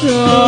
Oh.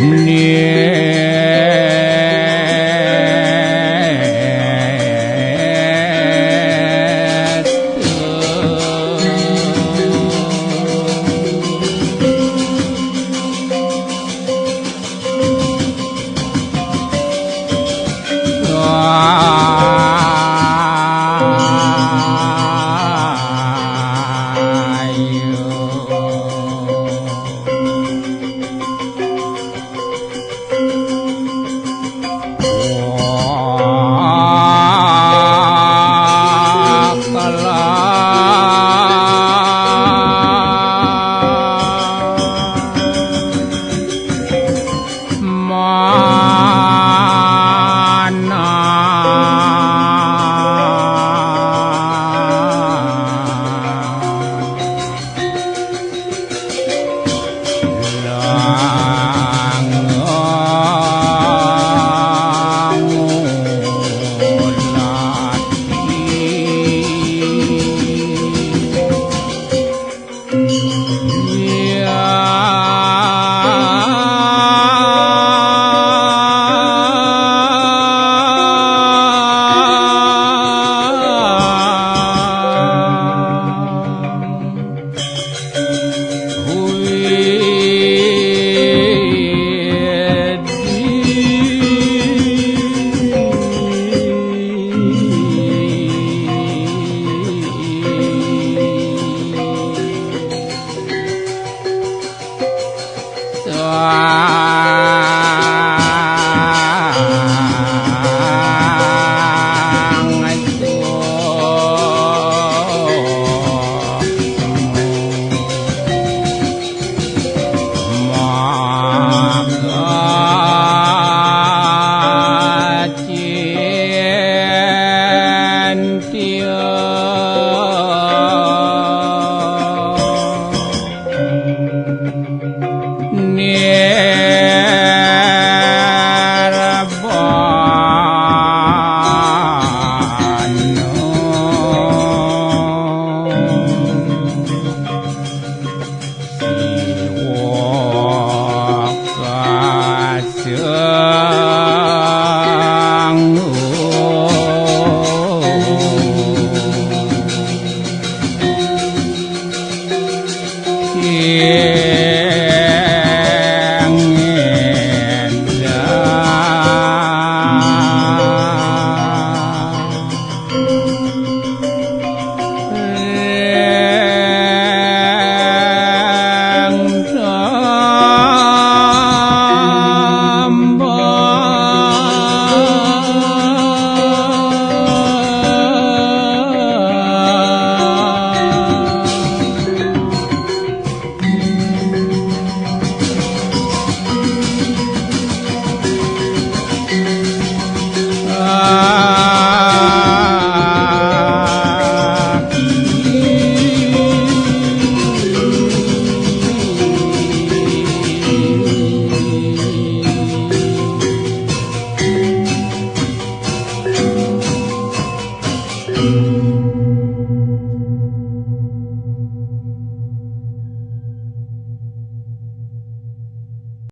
Нет. on.